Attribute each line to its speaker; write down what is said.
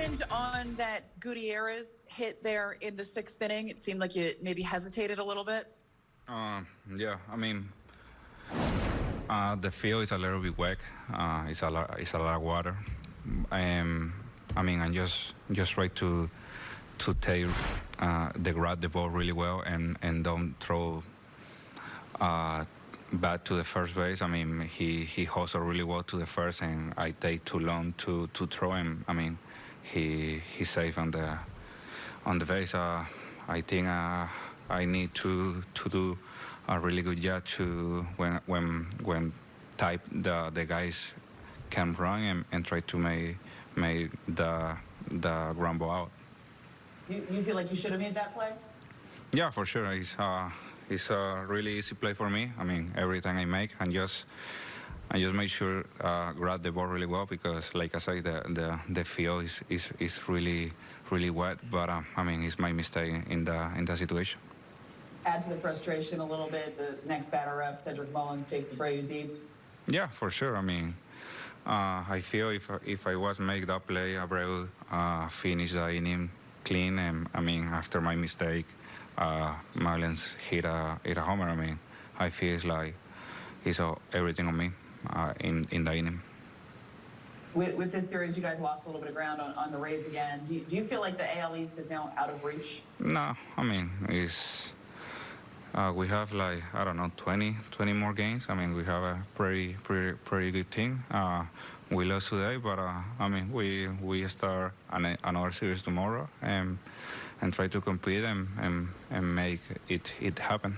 Speaker 1: happened on that Gutierrez hit there in the sixth inning? It seemed like you maybe hesitated a little bit.
Speaker 2: Uh, yeah, I mean, uh, the field is a little bit wet. Uh, it's a lot. It's a lot of water. Um, I mean, I just just try to to take uh, the grab the ball really well and and don't throw uh, bad to the first base. I mean, he he hustled really well to the first, and I take too long to to throw him. I mean, he he's safe on the on the base. Uh, I think uh, I need to to do a really good job to when when when type the the guys can run and, and try to make make the the ground ball out.
Speaker 1: You, you feel like you should have made that play?
Speaker 2: Yeah, for sure. It's uh, it's a really easy play for me. I mean, every time I make, and just I just make sure uh, grab the ball really well because, like I said, the the, the field is, is is really really wet. But uh, I mean, it's my mistake in the in the situation.
Speaker 1: Add to the frustration a little bit. The next batter up, Cedric Mullins takes the Braves deep.
Speaker 2: Yeah, for sure. I mean, uh, I feel if if I was make that play, Abreu uh, finish the inning clean, and I mean after my mistake, uh, Mullins hit a hit a homer. I mean, I feel it's like it's all, everything on me uh, in in the inning.
Speaker 1: With, with this series, you guys lost a little bit of ground on, on the Rays again. Do you, do you feel like the AL East is now out of reach?
Speaker 2: No, I mean it's. Uh, we have like I don't know 20, 20 more games. I mean we have a pretty pretty pretty good team. Uh, we lost today, but uh, I mean we we start an, another series tomorrow and and try to compete and, and, and make it it happen.